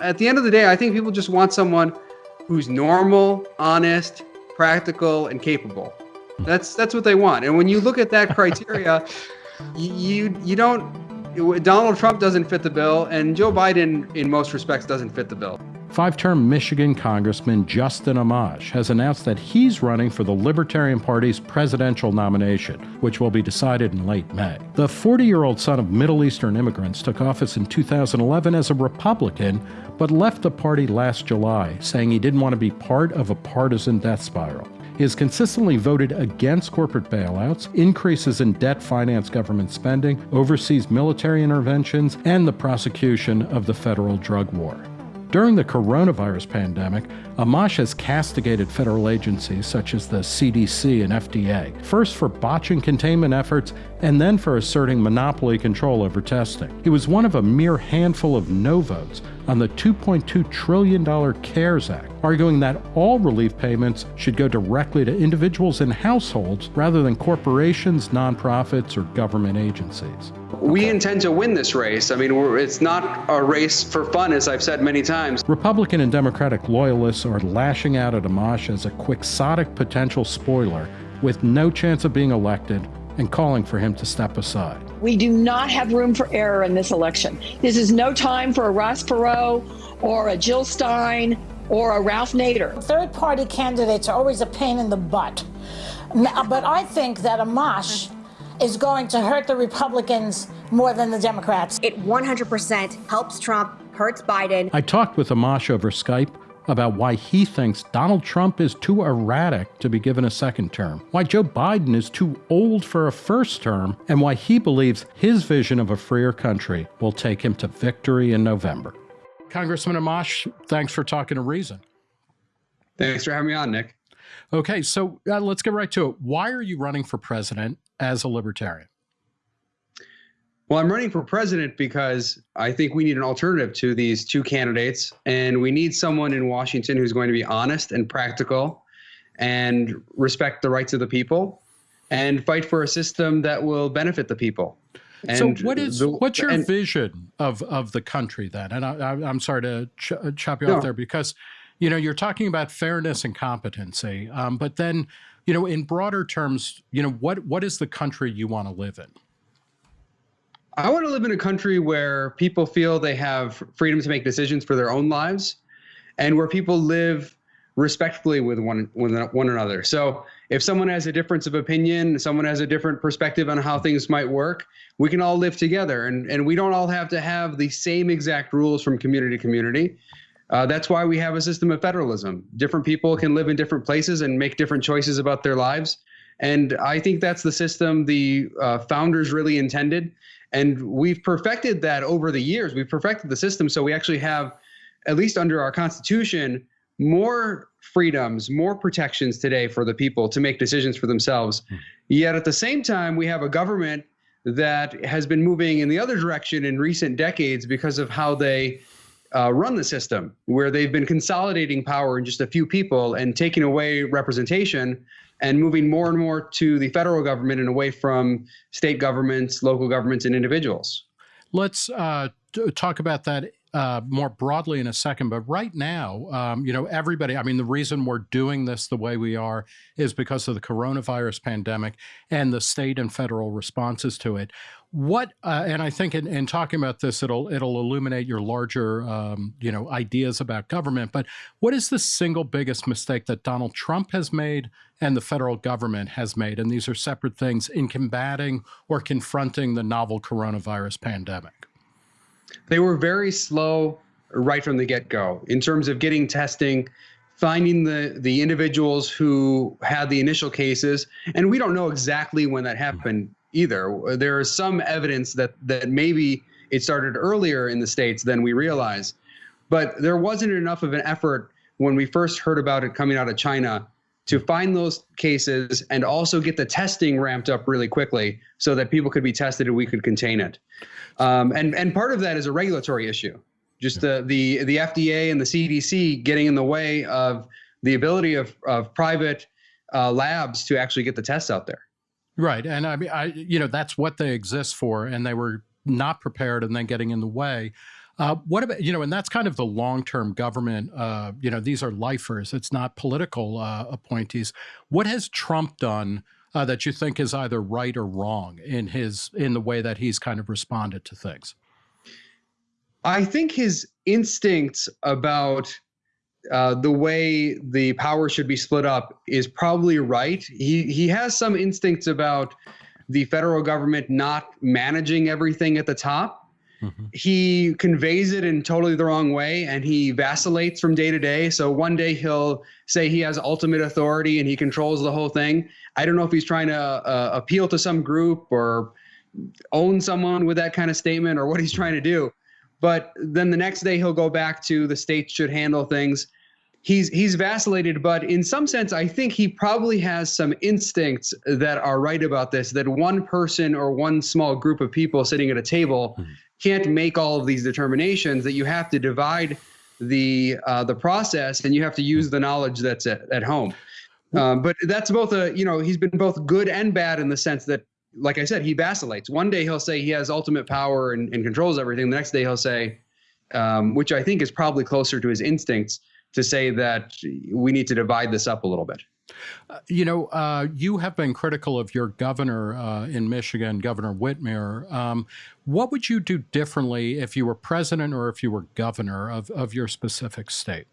At the end of the day, I think people just want someone who's normal, honest, practical, and capable. Hmm. That's that's what they want. And when you look at that criteria, you, you you don't Donald Trump doesn't fit the bill, and Joe Biden, in most respects, doesn't fit the bill. Five term Michigan Congressman Justin Amash has announced that he's running for the Libertarian Party's presidential nomination, which will be decided in late May. The 40 year old son of Middle Eastern immigrants took office in 2011 as a Republican, but left the party last July, saying he didn't want to be part of a partisan death spiral. He has consistently voted against corporate bailouts, increases in debt finance government spending, overseas military interventions, and the prosecution of the federal drug war. During the coronavirus pandemic, Amash has castigated federal agencies such as the CDC and FDA, first for botching containment efforts and then for asserting monopoly control over testing. He was one of a mere handful of no votes on the $2.2 trillion CARES Act, arguing that all relief payments should go directly to individuals and households rather than corporations, nonprofits, or government agencies. We intend to win this race. I mean, it's not a race for fun, as I've said many times. Republican and Democratic loyalists are lashing out at Amash as a quixotic potential spoiler with no chance of being elected and calling for him to step aside. We do not have room for error in this election. This is no time for a Ross Perot or a Jill Stein or a Ralph Nader. Third party candidates are always a pain in the butt. But I think that Amash is going to hurt the Republicans more than the Democrats. It 100% helps Trump, hurts Biden. I talked with Amash over Skype about why he thinks Donald Trump is too erratic to be given a second term, why Joe Biden is too old for a first term, and why he believes his vision of a freer country will take him to victory in November. Congressman Amash, thanks for talking to Reason. Thanks for having me on, Nick. Okay, so uh, let's get right to it. Why are you running for president as a libertarian? Well, I'm running for president because I think we need an alternative to these two candidates. And we need someone in Washington who's going to be honest and practical and respect the rights of the people and fight for a system that will benefit the people. And so what is the, what's your and, vision of of the country then? And I, am sorry to ch chop you no. off there because you know you're talking about fairness and competency, um, but then you know in broader terms, you know what what is the country you want to live in? I want to live in a country where people feel they have freedom to make decisions for their own lives and where people live respectfully with one, with one another. So if someone has a difference of opinion, someone has a different perspective on how things might work, we can all live together and, and we don't all have to have the same exact rules from community to community. Uh, that's why we have a system of federalism. Different people can live in different places and make different choices about their lives. And I think that's the system the uh, founders really intended. And we've perfected that over the years. We've perfected the system so we actually have, at least under our Constitution, more freedoms, more protections today for the people to make decisions for themselves. Mm. Yet at the same time, we have a government that has been moving in the other direction in recent decades because of how they uh, run the system, where they've been consolidating power in just a few people and taking away representation and moving more and more to the federal government and away from state governments, local governments, and individuals. Let's uh, talk about that uh, more broadly in a second, but right now, um, you know, everybody, I mean, the reason we're doing this the way we are is because of the coronavirus pandemic and the state and federal responses to it. What, uh, and I think in, in, talking about this, it'll it'll illuminate your larger, um, you know, ideas about government. But what is the single biggest mistake that Donald Trump has made and the federal government has made? And these are separate things in combating or confronting the novel coronavirus pandemic. They were very slow right from the get-go in terms of getting testing finding the the individuals who had the initial cases and we don't know exactly when that happened either. There is some evidence that that maybe it started earlier in the states than we realize but there wasn't enough of an effort when we first heard about it coming out of china to find those cases and also get the testing ramped up really quickly so that people could be tested and we could contain it. Um, and and part of that is a regulatory issue, just the the the FDA and the CDC getting in the way of the ability of of private uh, labs to actually get the tests out there. Right, and I mean, I you know that's what they exist for, and they were not prepared and then getting in the way. Uh, what about, you know, and that's kind of the long term government, uh, you know, these are lifers, it's not political uh, appointees. What has Trump done? Uh, that you think is either right or wrong in his in the way that he's kind of responded to things? I think his instincts about uh, the way the power should be split up is probably right. He he has some instincts about the federal government not managing everything at the top. Mm-hmm. He conveys it in totally the wrong way and he vacillates from day to day. So one day he'll say he has ultimate authority and he controls the whole thing. I don't know if he's trying to uh, appeal to some group or own someone with that kind of statement or what he's trying to do. But then the next day he'll go back to the states should handle things he's he's vacillated, but in some sense, I think he probably has some instincts that are right about this. That one person or one small group of people sitting at a table mm-hmm. can't make all of these determinations. That you have to divide the uh, the process, and you have to use the knowledge that's at, at home. Um, but that's both a you know he's been both good and bad in the sense that like I said he vacillates. One day he'll say he has ultimate power and, and controls everything. The next day he'll say, um, which I think is probably closer to his instincts to say that we need to divide this up a little bit. Uh, you know, uh, you have been critical of your governor uh, in Michigan, Governor Whitmer. Um, what would you do differently if you were president or if you were governor of, of your specific state?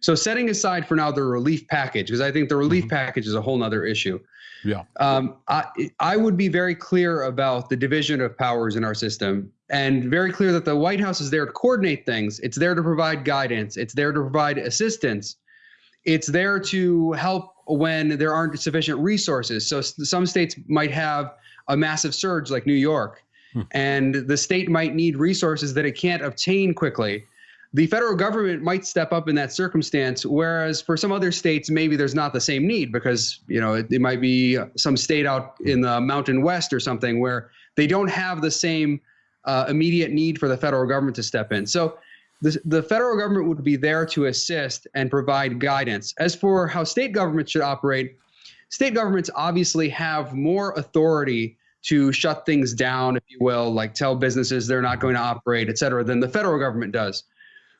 So, setting aside for now the relief package, because I think the relief mm -hmm. package is a whole other issue. Yeah. Um, I, I would be very clear about the division of powers in our system and very clear that the White House is there to coordinate things. It's there to provide guidance. It's there to provide assistance. It's there to help when there aren't sufficient resources. So some states might have a massive surge like New York, hmm. and the state might need resources that it can't obtain quickly the federal government might step up in that circumstance whereas for some other states maybe there's not the same need because you know it, it, might be some state out in the mountain west or something where they don't have the same uh, immediate need for the federal government to step in. So the, the federal government would be there to assist and provide guidance. As for how state governments should operate state governments obviously have more authority to shut things down if you will like tell businesses they're not going to operate et cetera than the federal government does.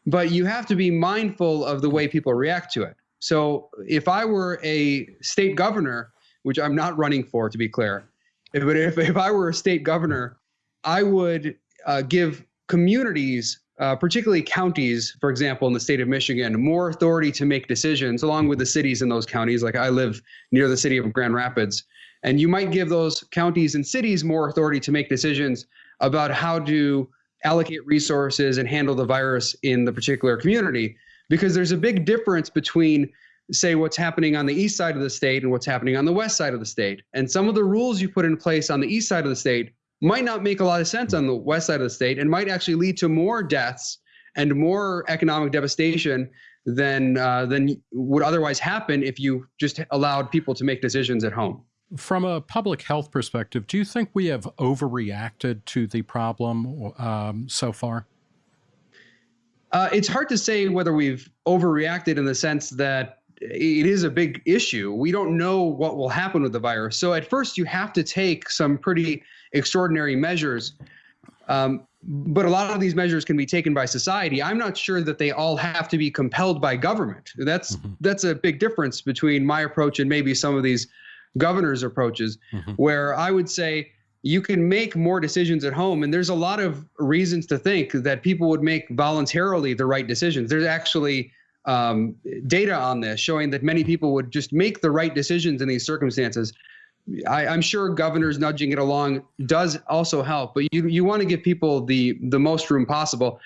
But you have to be mindful of the way people react to it. So if I were a state governor, which I'm not running for, to be clear, but if, if I were a state governor, I would uh, give communities, uh, particularly counties, for example, in the state of Michigan, more authority to make decisions, along with the cities in those counties. Like I live near the city of Grand Rapids. And you might give those counties and cities more authority to make decisions about how to allocate resources and handle the virus in the particular community because there's a big difference between say what's happening on the east side of the state and what's happening on the west side of the state and some of the rules you put in place on the east side of the state might not make a lot of sense on the west side of the state and might actually lead to more deaths and more economic devastation than uh, than would otherwise happen if you just allowed people to make decisions at home from a public health perspective, do you think we have overreacted to the problem um, so far? Uh, it's hard to say whether we've overreacted in the sense that it is a big issue. We don't know what will happen with the virus. So at first, you have to take some pretty extraordinary measures. Um, but a lot of these measures can be taken by society. I'm not sure that they all have to be compelled by government. That's mm-hmm. that's a big difference between my approach and maybe some of these governor's approaches, mm-hmm. where I would say you can make more decisions at home. And there's a lot of reasons to think that people would make voluntarily the right decisions. There's actually um, data on this showing that many people would just make the right decisions in these circumstances. I, am sure governors nudging it along does also help, but you you want to give people the the most room possible.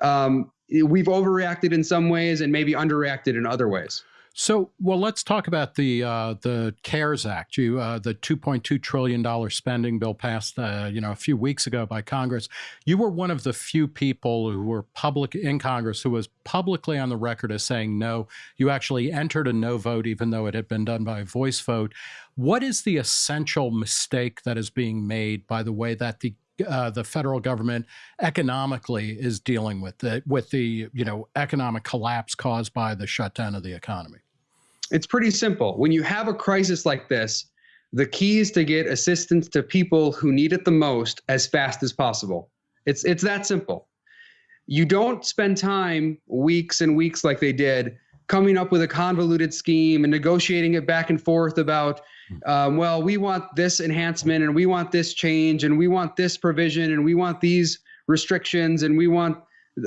Um, we've overreacted in some ways and maybe underreacted in other ways. So, well, let's talk about the uh, the CARES Act. You, uh, the 2.2 trillion dollar spending bill passed, uh, you know, a few weeks ago by Congress. You were one of the few people who were public in Congress who was publicly on the record as saying no. You actually entered a no vote, even though it had been done by a voice vote. What is the essential mistake that is being made by the way that the uh, the federal government economically is dealing with the with the you know economic collapse caused by the shutdown of the economy? It's pretty simple. When you have a crisis like this, the key is to get assistance to people who need it the most as fast as possible. It's it's that simple. you don't spend time weeks and weeks like they did coming up with a convoluted scheme and negotiating it back and forth about um, well we want this enhancement and we want this change and we want this provision and we want these restrictions and we want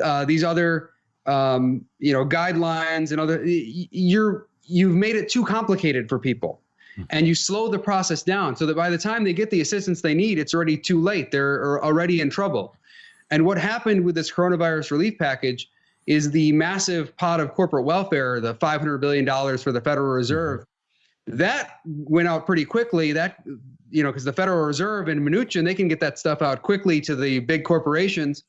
uh, these other um, you know guidelines and other you're you've made it too complicated for people. And you slow the process down so that by the time they get the assistance they need it's already too late. They're already in trouble. And what happened with this coronavirus relief package is the massive pot of corporate welfare, the $500 billion for the Federal Reserve. That went out pretty quickly. That, you know, because the Federal Reserve and Mnuchin, they can get that stuff out quickly to the big corporations.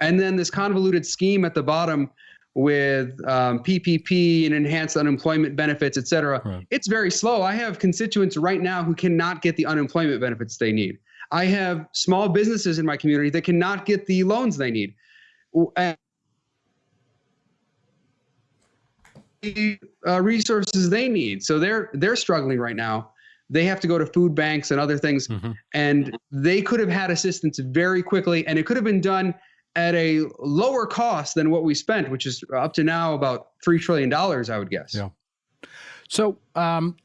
And then this convoluted scheme at the bottom with um, PPP and enhanced unemployment benefits, et cetera, right. it's very slow. I have constituents right now who cannot get the unemployment benefits they need. I have small businesses in my community that cannot get the loans they need. And uh, resources they need. So they're they're struggling right now. They have to go to food banks and other things, mm-hmm. and they could have had assistance very quickly, and it could have been done at a lower cost than what we spent, which is up to now about three trillion dollars, I would guess. Yeah. So, um,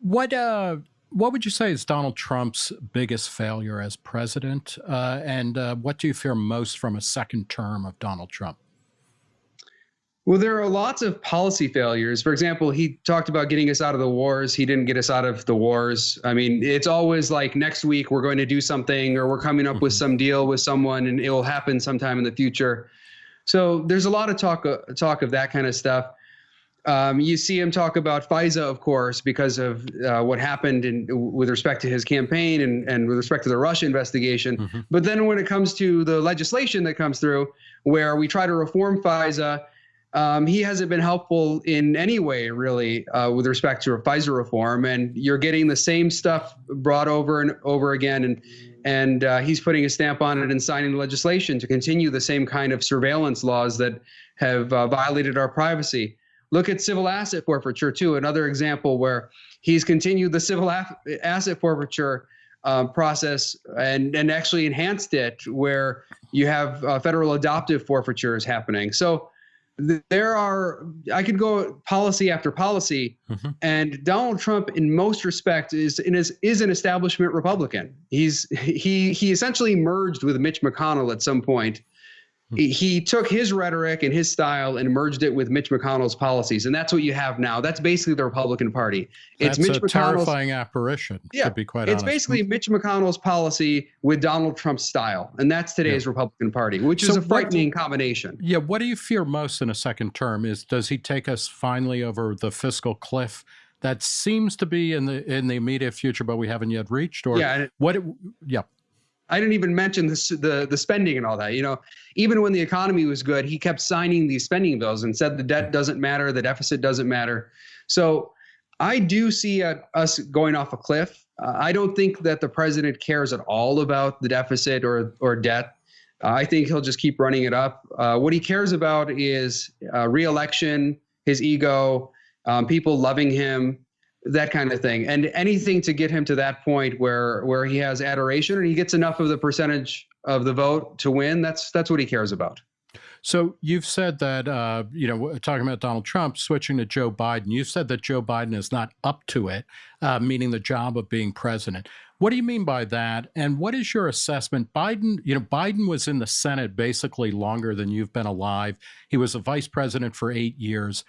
what uh, what would you say is Donald Trump's biggest failure as president? Uh, and uh, what do you fear most from a second term of Donald Trump? Well, there are lots of policy failures. For example, he talked about getting us out of the wars. He didn't get us out of the wars. I mean, it's always like next week we're going to do something or we're coming up with mm-hmm. some deal with someone and it will happen sometime in the future. So there's a lot of talk uh, talk of that kind of stuff. Um, you see him talk about FISA, of course, because of uh, what happened in, with respect to his campaign and, and with respect to the Russia investigation. Mm-hmm. But then when it comes to the legislation that comes through, where we try to reform FISA, um, he hasn't been helpful in any way, really, uh, with respect to FISA reform. And you're getting the same stuff brought over and over again. And and uh, he's putting a stamp on it and signing legislation to continue the same kind of surveillance laws that have uh, violated our privacy. Look at civil asset forfeiture, too, another example where he's continued the civil asset forfeiture uh, process and, and actually enhanced it, where you have uh, federal adoptive forfeitures happening. So there are i could go policy after policy mm-hmm. and donald trump in most respects is is is an establishment republican he's he he essentially merged with mitch mcconnell at some point Hmm. he took his rhetoric and his style and merged it with Mitch McConnell's policies, and that's what you have now. That's basically the Republican Party. It's that's Mitch a McConnell's, terrifying apparition. Yeah, be quite it's honest. basically hmm. Mitch McConnell's policy with Donald Trump's style, and that's today's yeah. Republican Party, which so is a frightening combination. Yeah, what do you fear most in a second term? Is does he take us finally over the fiscal cliff? That seems to be in the in the immediate future, but we haven't yet reached. Or yeah, what? Yeah. I didn't even mention the, the the spending and all that. You know, even when the economy was good, he kept signing these spending bills and said the debt doesn't matter, the deficit doesn't matter. So I do see us going off a cliff. Uh, I don't think that the president cares at all about the deficit or or debt. Uh, I think he'll just keep running it up. Uh, what he cares about is uh, reelection, his ego, um, people loving him, that kind of thing. And anything to get him to that point where where he has adoration and he gets enough of the percentage of the vote to win that's that's what he cares about. So you've said that uh, you know talking about donald trump switching to joe biden. You've said that joe biden is not up to it uh, meaning the job of being president. What do you mean by that? And what is your assessment? Biden you know biden was in the senate basically longer than you've been alive. He was a vice president for eight years.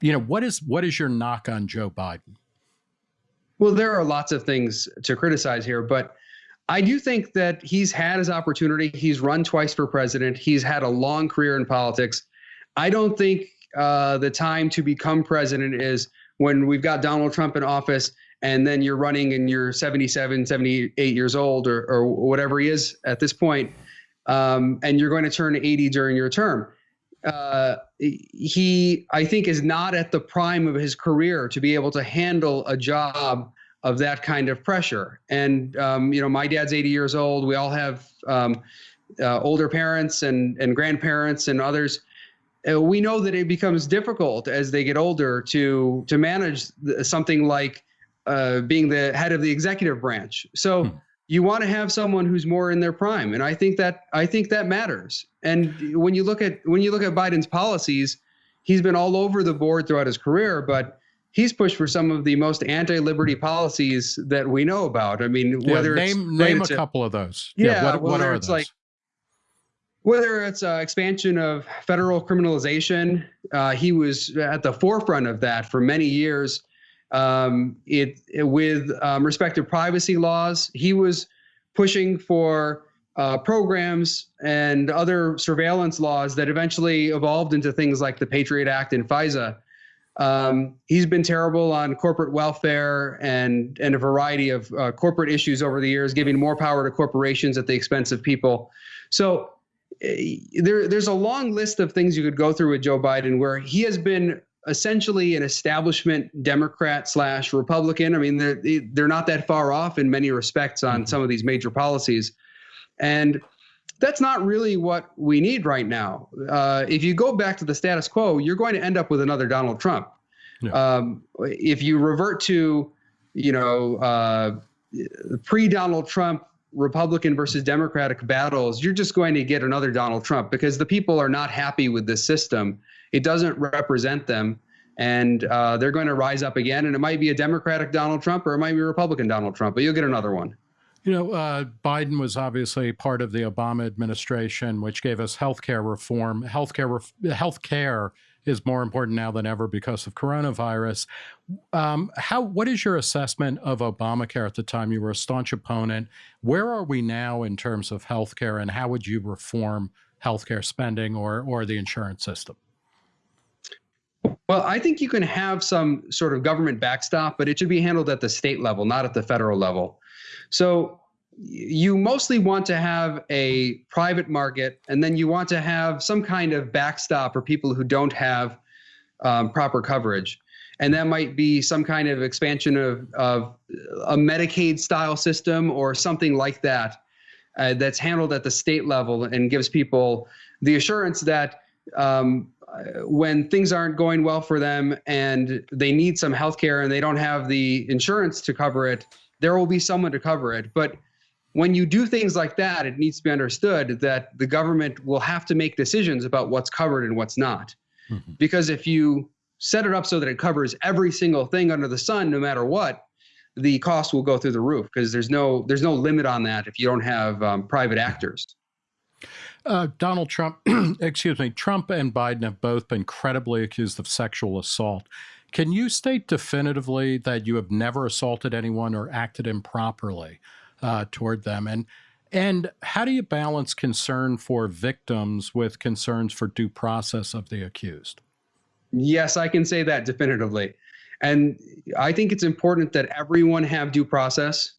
You know what is what is your knock on joe biden well, there are lots of things to criticize here, but I do think that he's had his opportunity. He's run twice for president. He's had a long career in politics. I don't think uh, the time to become president is when we've got Donald Trump in office and then you're running and you're 77, 78 years old or, or whatever he is at this point, um, and you're going to turn 80 during your term uh, he, I think, is not at the prime of his career to be able to handle a job of that kind of pressure. And um, you know, my dad's 80 years old. We all have um, uh, older parents and and grandparents and others. Uh, we know that it becomes difficult as they get older to to manage something like uh, being the head of the executive branch. So. Hmm you want to have someone who's more in their prime, and I think that I think that matters. And when you look at when you look at Biden's policies, he's been all over the board throughout his career, but he's pushed for some of the most anti-liberty policies that we know about. I mean, Yeah, whether it's name name a couple of those. Yeah, what, what whether are it's those? like- whether it's uh, expansion of federal criminalization, uh, he was at the forefront of that for many years. Um, it, it- with um, respect to privacy laws, he was pushing for uh, programs and other surveillance laws that eventually evolved into things like the Patriot Act and FISA. Um, he's been terrible on corporate welfare and and a variety of uh, corporate issues over the years, giving more power to corporations at the expense of people. So eh, there, there's a long list of things you could go through with Joe Biden where he has been essentially an establishment Democrat slash Republican. I mean, they're they're not that far off in many respects on some of these major policies, and that's not really what we need right now. Uh, if you go back to the status quo, you're going to end up with another Donald Trump. Yeah. Um, if you revert to, you know, uh, pre-Donald Trump Republican versus Democratic battles, you're just going to get another Donald Trump because the people are not happy with this system. It doesn't represent them, and uh, they're going to rise up again. And it might be a Democratic Donald Trump or it might be a Republican Donald Trump, but you'll get another one. You know, uh, Biden was obviously part of the Obama administration, which gave us healthcare reform. Healthcare, ref- healthcare is more important now than ever because of coronavirus. Um, how? What is your assessment of Obamacare at the time? You were a staunch opponent. Where are we now in terms of healthcare, and how would you reform healthcare spending or or the insurance system? Well, I think you can have some sort of government backstop, but it should be handled at the state level, not at the federal level. So you mostly want to have a private market, and then you want to have some kind of backstop for people who don't have um, proper coverage. And that might be some kind of expansion of, of a Medicaid style system or something like that uh, that's handled at the state level and gives people the assurance that um, when things aren't going well for them and they need some health care and they don't have the insurance to cover it, there will be someone to cover it. But when you do things like that, it needs to be understood that the government will have to make decisions about what's covered and what's not. Mhm. Because if you set it up so that it covers every single thing under the sun, no matter what, the cost will go through the roof because there's no there's no limit on that if you don't have um, private actors. Uh, Donald Trump, excuse me, Trump and Biden have both been credibly accused of sexual assault. Can you state definitively that you have never assaulted anyone or acted improperly uh, toward them? And and how do you balance concern for victims with concerns for due process of the accused? Yes, I can say that definitively. And I think it's important that everyone have due process.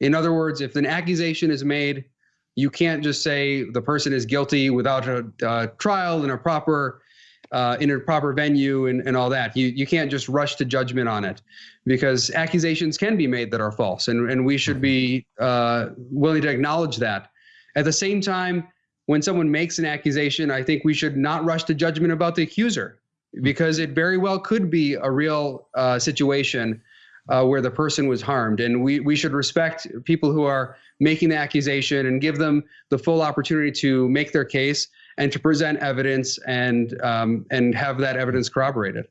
In other words, if an accusation is made, you can't just say the person is guilty without a uh, trial in a proper uh, in a proper venue and, and all that. You you can't just rush to judgment on it because accusations can be made that are false, and and we should be uh, willing to acknowledge that. At the same time, when someone makes an accusation, I think we should not rush to judgment about the accuser because it very well could be a real uh, situation uh, where the person was harmed. And we, we should respect people who are making the accusation and give them the full opportunity to make their case and to present evidence and, um, and have that evidence corroborated.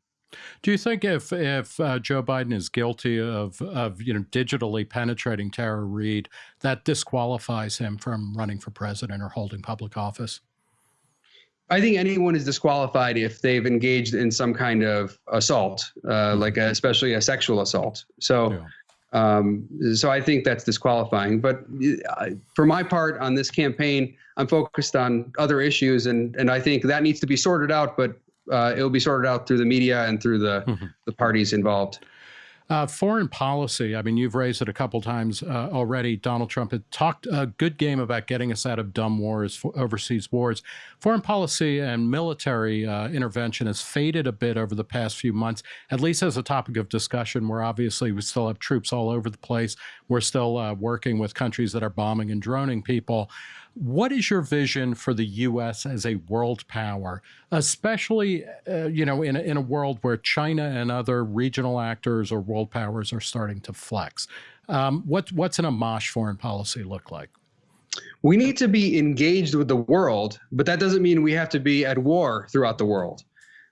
Do you think if if uh, Joe Biden is guilty of of you know digitally penetrating Tara Reade, that disqualifies him from running for president or holding public office? I think anyone is disqualified if they've engaged in some kind of assault, uh, like a, especially a sexual assault. So, Yeah. um, so I think that's disqualifying. But uh, for my part on this campaign, I'm focused on other issues, and and I think that needs to be sorted out. But uh, it'll be sorted out through the media and through the Mhm. the parties involved. Uh, foreign policy. I mean, you've raised it a couple times uh, already. Donald Trump had talked a good game about getting us out of dumb wars, overseas wars. Foreign policy and military uh, intervention has faded a bit over the past few months, at least as a topic of discussion. Where obviously we still have troops all over the place. We're still uh, working with countries that are bombing and droning people. What is your vision for the U.S. as a world power, especially, uh, you know, in a, in a world where China and other regional actors or world powers are starting to flex? Um, what, what's an Amash foreign policy look like? We need to be engaged with the world, but that doesn't mean we have to be at war throughout the world.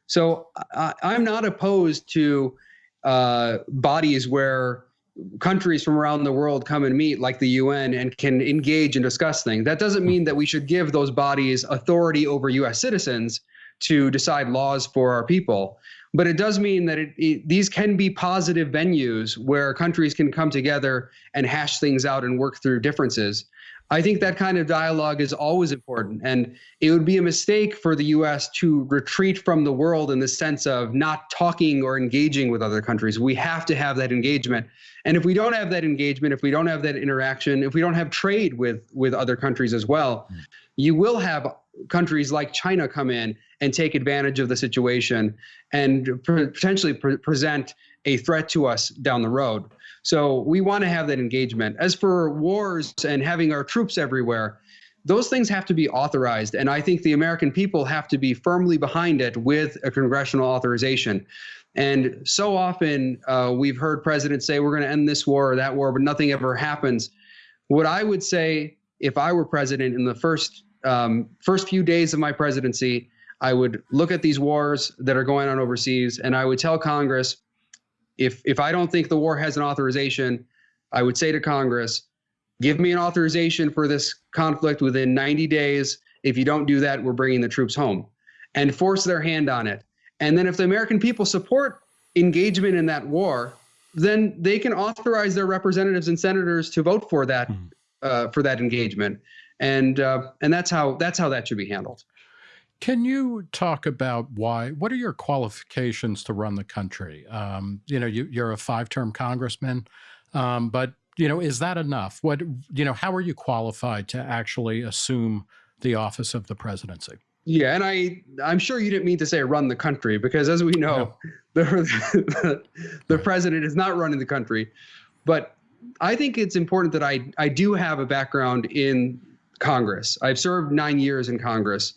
So I, am not opposed to uh, bodies where countries from around the world come and meet, like the UN, and can engage and discuss things. That doesn't mean that we should give those bodies authority over US citizens to decide laws for our people. But it does mean that it, it, these can be positive venues where countries can come together and hash things out and work through differences. I think that kind of dialogue is always important. And it would be a mistake for the US to retreat from the world in the sense of not talking or engaging with other countries. We have to have that engagement. And if we don't have that engagement, if we don't have that interaction, if we don't have trade with, with other countries as well, mm. you will have countries like China come in and take advantage of the situation and potentially pre present a threat to us down the road. So we want to have that engagement. As for wars and having our troops everywhere, those things have to be authorized. And I think the American people have to be firmly behind it with a congressional authorization. And so often uh, we've heard presidents say, we're going to end this war or that war, but nothing ever happens. What I would say if I were president in the first um, first few days of my presidency, I would look at these wars that are going on overseas and I would tell Congress, if if I don't think the war has an authorization, I would say to Congress, give me an authorization for this conflict within 90 days. If you don't do that, we're bringing the troops home and force their hand on it. And then if the American people support engagement in that war, then they can authorize their representatives and senators to vote for that mm-hmm. uh, for that engagement. And uh, and that's how that's how that should be handled. Can you talk about why? What are your qualifications to run the country? Um, you know, you, are a five-term congressman, um, but you know, is that enough? What you know, how are you qualified to actually assume the office of the presidency? Yeah, and I I'm sure you didn't mean to say run the country because as we know, no. the, the the president is not running the country, but I think it's important that I I do have a background in Congress. I've served nine years in Congress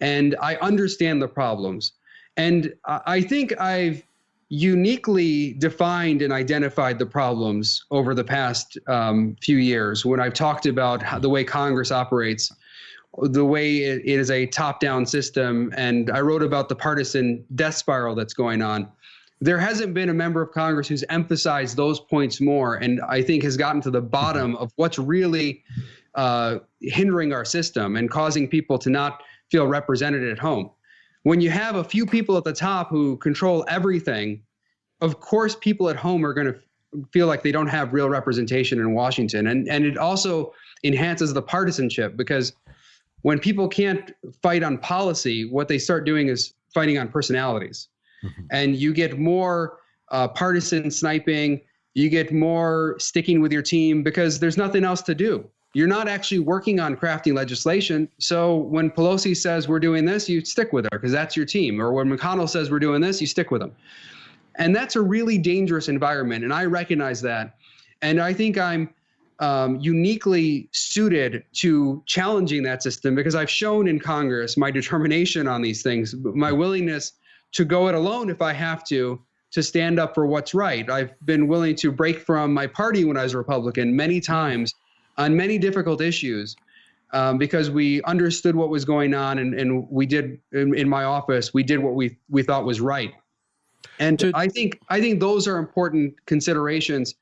and I understand the problems. And I think I've uniquely defined and identified the problems over the past um, few years when I've talked about how, the way Congress operates, the way it, is a top down system. And I wrote about the partisan death spiral that's going on. There hasn't been a member of Congress who's emphasized those points more and I think has gotten to the bottom of what's really uh, hindering our system and causing people to not feel represented at home. When you have a few people at the top who control everything, of course, people at home are going to feel like they don't have real representation in Washington. And, and it also enhances the partisanship because when people can't fight on policy, what they start doing is fighting on personalities. Mm-hmm. And you get more uh, partisan sniping, you get more sticking with your team because there's nothing else to do you're not actually working on crafting legislation. So when Pelosi says we're doing this, you stick with her because that's your team. Or when McConnell says we're doing this, you stick with them. And that's a really dangerous environment. And I recognize that. And I think I'm um, uniquely suited to challenging that system because I've shown in Congress my determination on these things, my willingness to go it alone if I have to, to stand up for what's right. I've been willing to break from my party when I was a Republican many times on many difficult issues um, because we understood what was going on and, and we did in, in, my office we did what we we thought was right and to, i think i think those are important considerations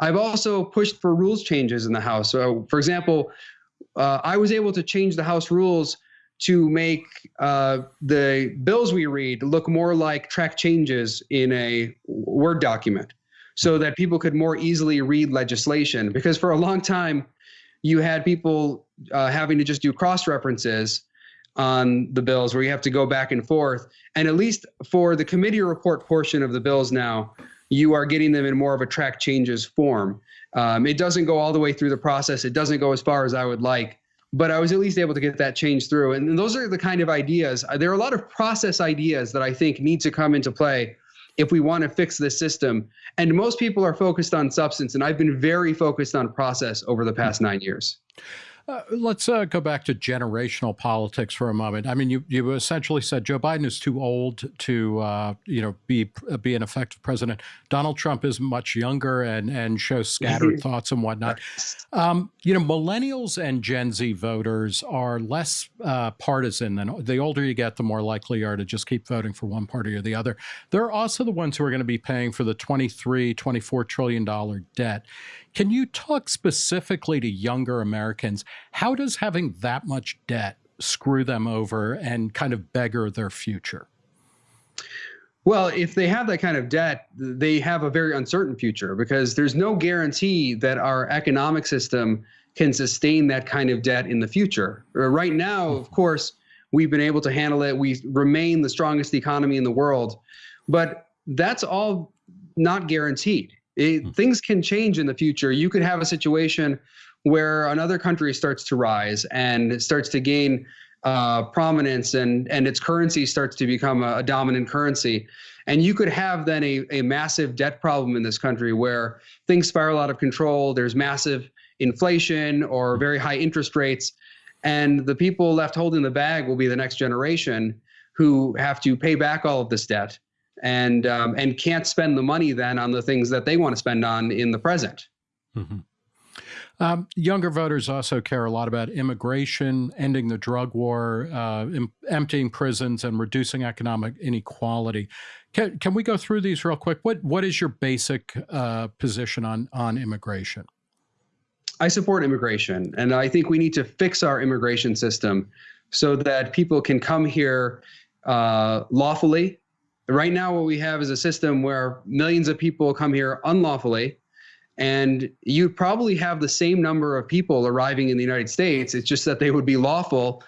i've also pushed for rules changes in the house so for example uh, i was able to change the house rules to make uh, the bills we read look more like track changes in a word document so that people could more easily read legislation because for a long time you had people uh, having to just do cross references on the bills where you have to go back and forth. And at least for the committee report portion of the bills now, you are getting them in more of a track changes form. Um, it doesn't go all the way through the process. It doesn't go as far as I would like, but I was at least able to get that change through. And those are the kind of ideas. There are a lot of process ideas that I think need to come into play if we want to fix this system. And most people are focused on substance, and I've been very focused on process over the past nine years. Uh, let's uh, go back to generational politics for a moment. I mean, you, you essentially said Joe Biden is too old to, uh, you know, be be an effective president. Donald Trump is much younger and and shows scattered thoughts and whatnot. Um, you know, millennials and Gen Z voters are less uh, partisan than the older you get, the more likely you are to just keep voting for one party or the other. They're also the ones who are going to be paying for the 23, 24 trillion dollar debt. Can you talk specifically to younger Americans? How does having that much debt screw them over and kind of beggar their future? Well, if they have that kind of debt, they have a very uncertain future because there's no guarantee that our economic system can sustain that kind of debt in the future. Uh, Right now, of course, we've been able to handle it. We remain the strongest economy in the world, but that's all not guaranteed. It, things can change in the future. You could have a situation where another country starts to rise and starts to gain uh, prominence and and its currency starts to become a, a dominant currency. And you could have then a, a massive debt problem in this country where things spiral out of control. There's massive inflation or very high interest rates. And the people left holding the bag will be the next generation who have to pay back all of this debt and um, and can't spend the money then on the things that they want to spend on in the present. Um, younger voters also care a lot about immigration, ending the drug war, uh, em- emptying prisons, and reducing economic inequality. Can, can we go through these real quick? What What is your basic uh, position on on immigration? I support immigration, and I think we need to fix our immigration system so that people can come here uh, lawfully. Right now, what we have is a system where millions of people come here unlawfully, and you probably have the same number of people arriving in the United States. It's just that they would be lawful,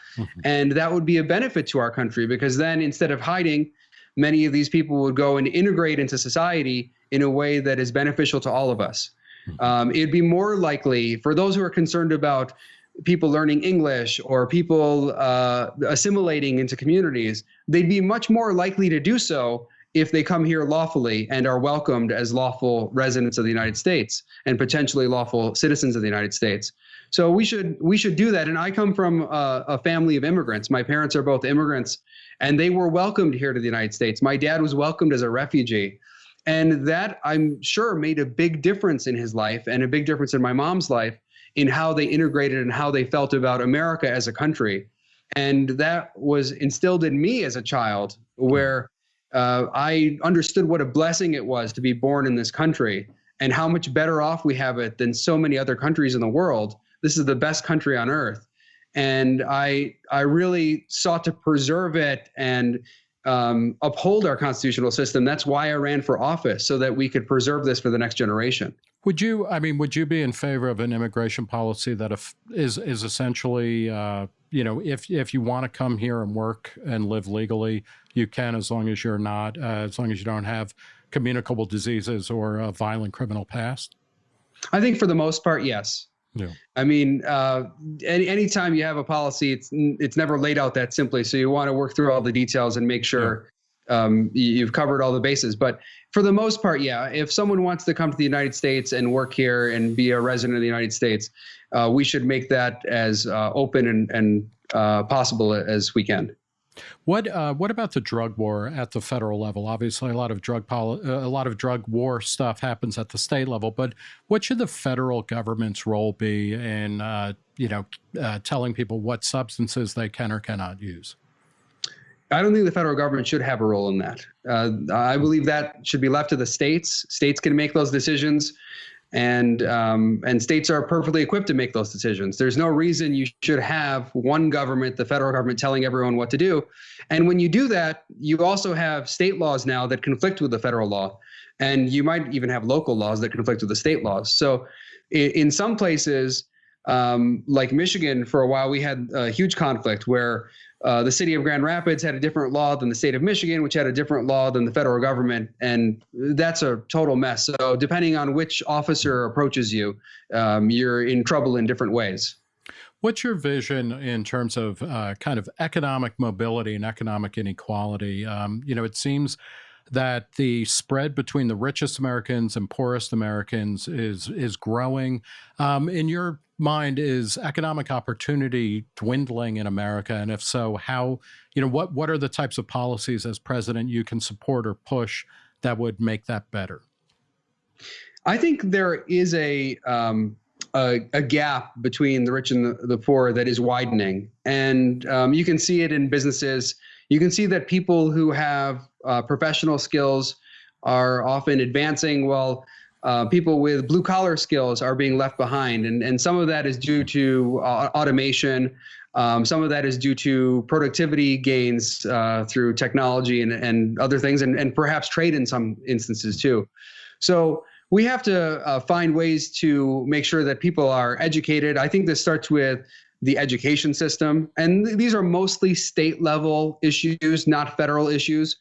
and that would be a benefit to our country because then instead of hiding, many of these people would go and integrate into society in a way that is beneficial to all of us. Um, it'd be more likely for those who are concerned about people learning English or people uh, assimilating into communities, they'd be much more likely to do so if they come here lawfully and are welcomed as lawful residents of the United States and potentially lawful citizens of the United States. So we should we should do that. And I come from a, a family of immigrants. My parents are both immigrants, and they were welcomed here to the United States. My dad was welcomed as a refugee. And that I'm sure made a big difference in his life and a big difference in my mom's life in how they integrated and how they felt about America as a country. And that was instilled in me as a child, where uh, I understood what a blessing it was to be born in this country and how much better off we have it than so many other countries in the world. This is the best country on earth. And I, I really sought to preserve it and um, uphold our constitutional system. That's why I ran for office, so that we could preserve this for the next generation. Would you? I mean, would you be in favor of an immigration policy that if, is is essentially, uh, you know, if if you want to come here and work and live legally, you can, as long as you're not, uh, as long as you don't have communicable diseases or a violent criminal past. I think for the most part, yes. Yeah. I mean, uh, any anytime you have a policy, it's it's never laid out that simply. So you want to work through all the details and make sure um, you've covered all the bases. But for the most part, yeah. If someone wants to come to the United States and work here and be a resident of the United States, uh, we should make that as uh, open and and uh, possible as we can. What uh, what about the drug war at the federal level? Obviously, a lot of drug poli- uh, a lot of drug war stuff happens at the state level. But what should the federal government's role be in uh, you know telling people what substances they can or cannot use? I don't think the federal government should have a role in that. Uh, I believe that should be left to the states. States can make those decisions, and um, and states are perfectly equipped to make those decisions. There's no reason you should have one government, the federal government, telling everyone what to do. And when you do that, you also have state laws now that conflict with the federal law, and you might even have local laws that conflict with the state laws. So, in, in some places, um, like Michigan, for a while we had a huge conflict where uh, the city of Grand Rapids had a different law than the state of Michigan, which had a different law than the federal government, and that's a total mess. So depending on which officer approaches you, um, you're in trouble in different ways. What's your vision in terms of uh, kind of economic mobility and economic inequality? Um, you know, it seems that the spread between the richest Americans and poorest Americans is is growing. Um, in your mind, is economic opportunity dwindling in America? And if so, how? You know, what what are the types of policies as president you can support or push that would make that better? I think there is a um, a, a, gap between the rich and the, the poor that is widening, and um, you can see it in businesses. You can see that people who have uh, professional skills are often advancing, while uh, people with blue collar skills are being left behind, and and some of that is due to uh, automation. Um, some of that is due to productivity gains uh, through technology and, and other things, and, and perhaps trade in some instances too. So we have to uh, find ways to make sure that people are educated. I think this starts with the education system, and th- these are mostly state level issues, not federal issues.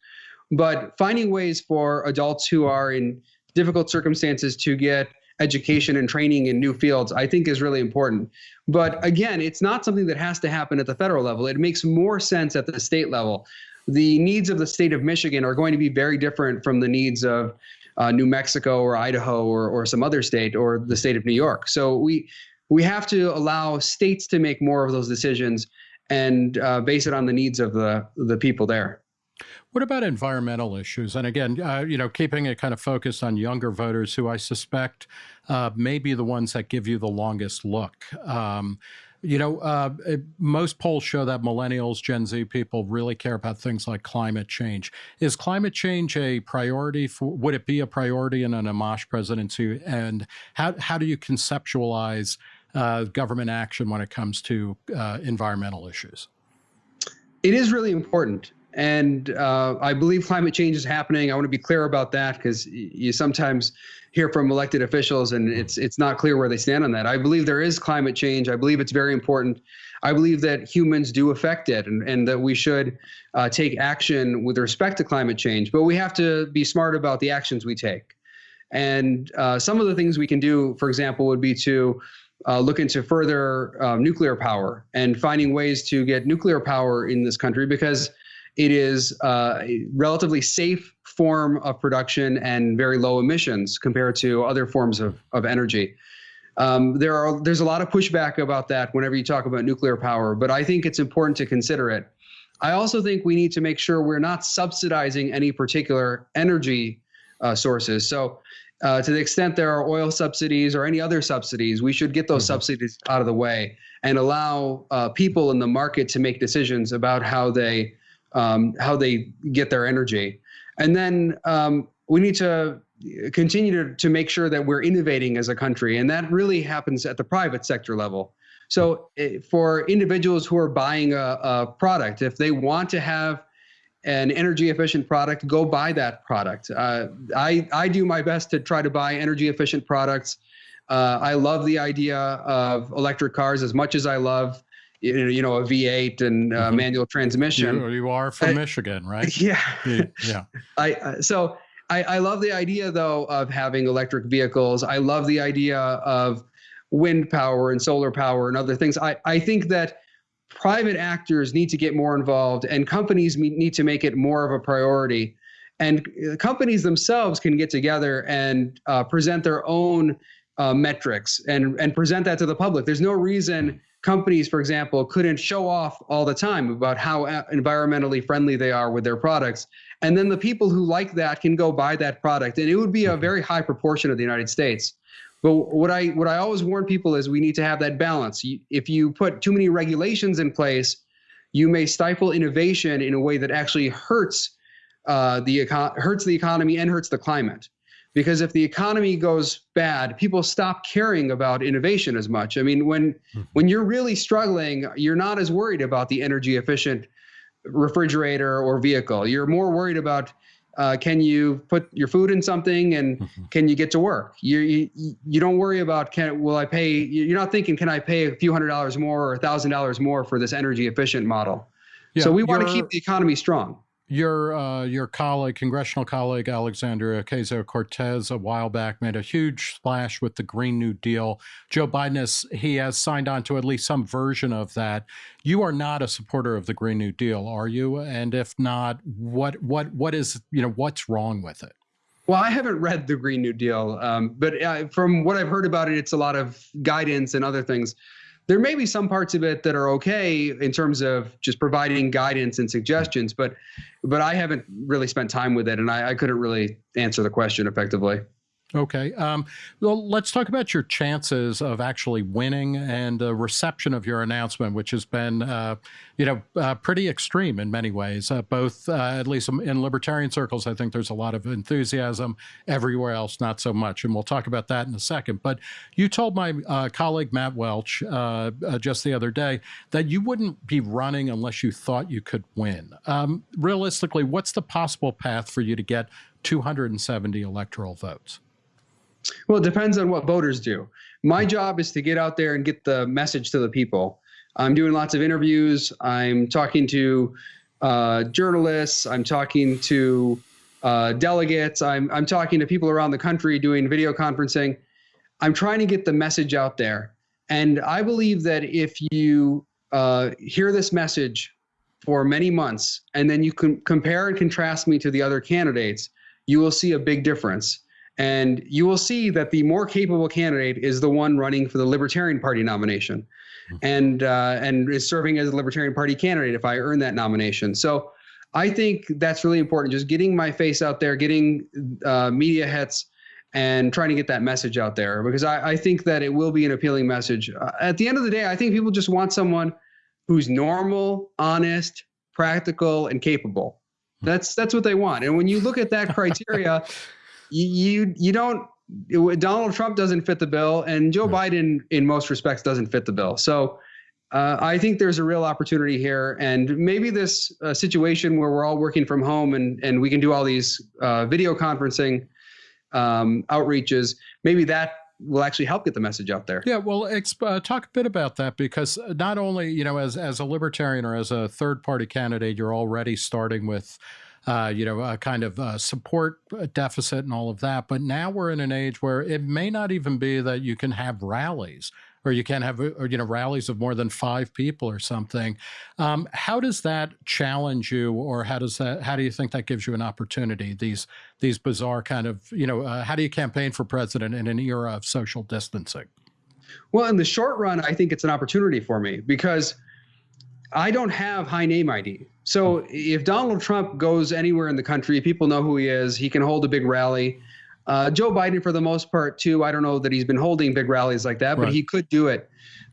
But finding ways for adults who are in difficult circumstances to get education and training in new fields, I think is really important. But again, it's not something that has to happen at the federal level. It makes more sense at the state level. The needs of the state of Michigan are going to be very different from the needs of uh, New Mexico or Idaho or, or some other state or the state of New York. So we we have to allow states to make more of those decisions and uh, base it on the needs of the the people there. What about environmental issues? And again, uh, you know, keeping it kind of focused on younger voters who I suspect uh, may be the ones that give you the longest look. Um, you know, uh, most polls show that millennials, Gen Z people really care about things like climate change. Is climate change a priority for, would it be a priority in an Amash presidency? And how, how do you conceptualize uh, government action when it comes to uh, environmental issues? It is really important. And uh, I believe climate change is happening. I want to be clear about that because you sometimes hear from elected officials, and it's it's not clear where they stand on that. I believe there is climate change. I believe it's very important. I believe that humans do affect it, and, and that we should uh, take action with respect to climate change. But we have to be smart about the actions we take. And uh, some of the things we can do, for example, would be to uh, look into further uh, nuclear power and finding ways to get nuclear power in this country because it is uh, a relatively safe form of production and very low emissions compared to other forms of, of energy. Um, there are there's a lot of pushback about that whenever you talk about nuclear power, but I think it's important to consider it. I also think we need to make sure we're not subsidizing any particular energy uh, sources. So, uh, to the extent there are oil subsidies or any other subsidies, we should get those mm-hmm. subsidies out of the way and allow uh, people in the market to make decisions about how they um, how they get their energy. And then um, we need to continue to, to make sure that we're innovating as a country. And that really happens at the private sector level. So eh, for individuals who are buying a, a product, if they want to have an energy efficient product, go buy that product. Uh, I, I do my best to try to buy energy efficient products. Uh, I love the idea of electric cars as much as I love you know a V8 and uh, mm-hmm. manual transmission. You, you are from Michigan, right? Yeah, yeah. I uh, so I, I love the idea though of having electric vehicles. I love the idea of wind power and solar power and other things. I I think that private actors need to get more involved and companies need to make it more of a priority. And uh, companies themselves can get together and uh, present their own uh, metrics and and present that to the public. There's no reason companies, for example, couldn't show off all the time about how environmentally friendly they are with their products. And then the people who like that can go buy that product. And it would be a mm-hmm. very high proportion of the United States. But what I what I always warn people is we need to have that balance. If you put too many regulations in place, you may stifle innovation in a way that actually hurts uh, the hurts the economy and hurts the climate because if the economy goes bad people stop caring about innovation as much. I mean when mm-hmm. when you're really struggling you're not as worried about the energy efficient refrigerator or vehicle. You're more worried about uh, can you put your food in something and mm-hmm. can you get to work? You, you you don't worry about can will i pay you're not thinking can i pay a few hundred dollars more or a thousand dollars more for this energy efficient model? Yeah, so we want to keep the economy strong your uh, your colleague, congressional colleague Alexandria Ocasio Cortez, a while back made a huge splash with the Green New Deal. Joe Biden has he has signed on to at least some version of that. You are not a supporter of the Green New Deal, are you? And if not, what what what is you know what's wrong with it? Well, I haven't read the Green New Deal, um, but uh, from what I've heard about it, it's a lot of guidance and other things there may be some parts of it that are okay in terms of just providing guidance and suggestions, but but I haven't really spent time with it, and I, I couldn't really answer the question effectively. Okay. Um, well, let's talk about your chances of actually winning and the reception of your announcement, which has been, uh, you know, uh, pretty extreme in many ways. Uh, both, uh, at least in libertarian circles, I think there's a lot of enthusiasm. Everywhere else, not so much. And we'll talk about that in a second. But you told my uh, colleague Matt Welch uh, just the other day that you wouldn't be running unless you thought you could win. Um, realistically, what's the possible path for you to get 270 electoral votes? Well, it depends on what voters do. My job is to get out there and get the message to the people. I'm doing lots of interviews. I'm talking to uh, journalists. I'm talking to uh, delegates. I'm, I'm talking to people around the country doing video conferencing. I'm trying to get the message out there. And I believe that if you uh, hear this message for many months and then you can compare and contrast me to the other candidates, you will see a big difference. And you will see that the more capable candidate is the one running for the Libertarian Party nomination, hmm. and uh, and is serving as a Libertarian Party candidate if I earn that nomination. So I think that's really important. Just getting my face out there, getting uh, media hits, and trying to get that message out there because I, I think that it will be an appealing message. Uh, at the end of the day, I think people just want someone who's normal, honest, practical, and capable. Hmm. That's that's what they want. And when you look at that criteria you you don't Donald Trump doesn't fit the bill, and Joe right. Biden, in most respects, doesn't fit the bill. So uh, I think there's a real opportunity here, and maybe this uh, situation where we're all working from home and and we can do all these uh, video conferencing um, outreaches, maybe that will actually help get the message out there. Yeah, well, uh, talk a bit about that because not only you know as as a libertarian or as a third party candidate, you're already starting with uh, you know, a kind of uh, support deficit and all of that. But now we're in an age where it may not even be that you can have rallies or you can't have, or, you know, rallies of more than five people or something. Um, how does that challenge you, or how does that? How do you think that gives you an opportunity? These these bizarre kind of, you know, uh, how do you campaign for president in an era of social distancing? Well, in the short run, I think it's an opportunity for me because I don't have high name ID. So if Donald Trump goes anywhere in the country, people know who he is. He can hold a big rally. Uh, Joe Biden, for the most part, too. I don't know that he's been holding big rallies like that, but right. he could do it.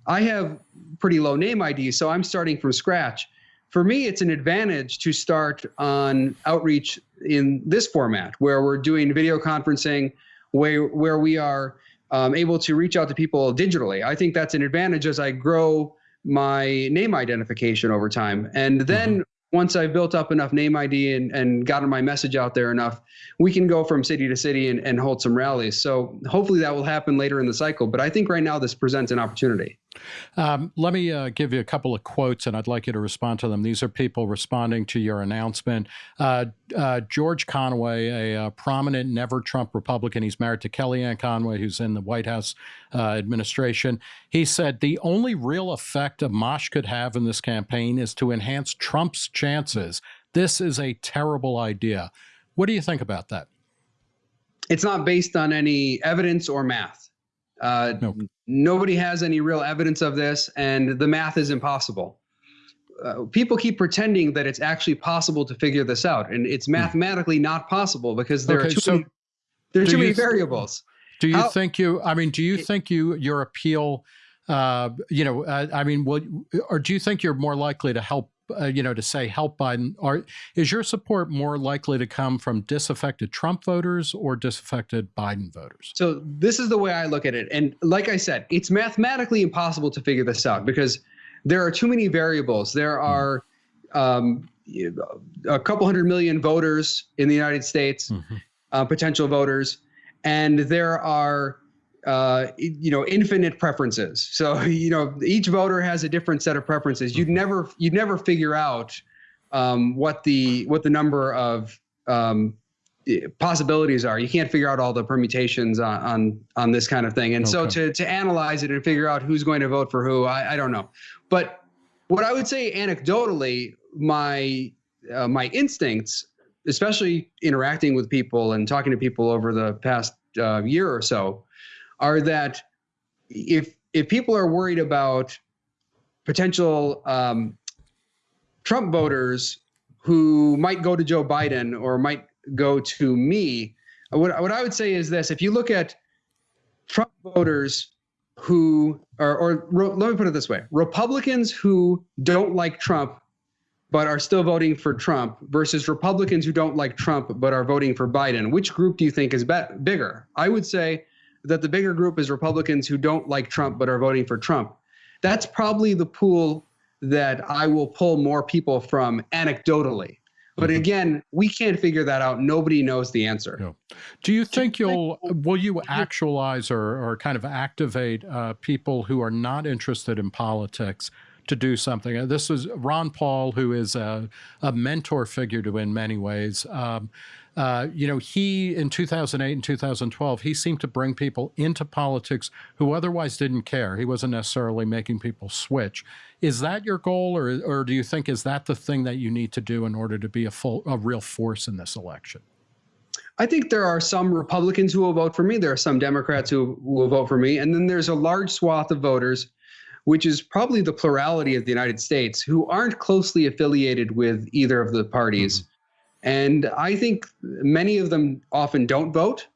I have pretty low name ID, so I'm starting from scratch. For me, it's an advantage to start on outreach in this format, where we're doing video conferencing, where where we are um, able to reach out to people digitally. I think that's an advantage as I grow my name identification over time. And then mm-hmm. once I've built up enough name ID and, and gotten my message out there enough, we can go from city to city and, and hold some rallies. So hopefully that will happen later in the cycle. But I think right now this presents an opportunity. Um, let me uh, give you a couple of quotes, and I'd like you to respond to them. These are people responding to your announcement. Uh, uh, George Conway, a, a, prominent never Trump Republican, he's married to Kellyanne Conway, who's in the White House uh, administration. He said the only real effect Amash could have in this campaign is to enhance Trump's chances. This is a terrible idea. What do you think about that? It's not based on any evidence or math. Uh, nope. Nobody has any real evidence of this, and the math is impossible. Uh, people keep pretending that it's actually possible to figure this out, and it's hmm. mathematically not possible because there okay, are too so many, there are too many variables. Do you How, think you? I mean, do you think you your appeal? Uh, you know, uh, I mean, will, or do you think you're more likely to help uh, you know, to say help Biden? Are is your support more likely to come from disaffected Trump voters or disaffected Biden voters? So this is the way I look at it, and like I said, it's mathematically impossible to figure this out because there are too many variables. There hmm. are um, a couple hundred million voters in the United States, mm-hmm. uh, potential voters, and there are uh, you know, infinite preferences. So, you know, each voter has a different set of preferences. You'd mm-hmm. never, you'd never figure out um, what the what the number of um, possibilities are. You can't figure out all the permutations on on, on this kind of thing. And so to to analyze it and figure out who's going to vote for who, I, I don't know. But what I would say anecdotally, my uh, my instincts, especially interacting with people and talking to people over the past uh, year or so, are that if if people are worried about potential um, Trump voters who might go to Joe Biden or might go to me, what, what I would say is this: if you look at Trump voters who, or, or let me put it this way: Republicans who don't like Trump but are still voting for Trump versus Republicans who don't like Trump but are voting for Biden, which group do you think is bigger? I would say that the bigger group is Republicans who don't like Trump but are voting for Trump. That's probably the pool that I will pull more people from anecdotally. But again, we can't figure that out. Nobody knows the answer. Yeah. Do you think you'll will you actualize or, or kind of activate uh, people who are not interested in politics to do something? Uh, This is Ron Paul, who is a, a mentor figure to in many ways. Um, uh, you know, he in 2008 and 2012, he seemed to bring people into politics who otherwise didn't care. He wasn't necessarily making people switch. Is that your goal, or or do you think is that the thing that you need to do in order to be a full a real force in this election? I think there are some Republicans who will vote for me. There are some Democrats who who will vote for me. And then there's a large swath of voters, which is probably the plurality of the United States, who aren't closely affiliated with either of the parties. And I think many of them often don't vote.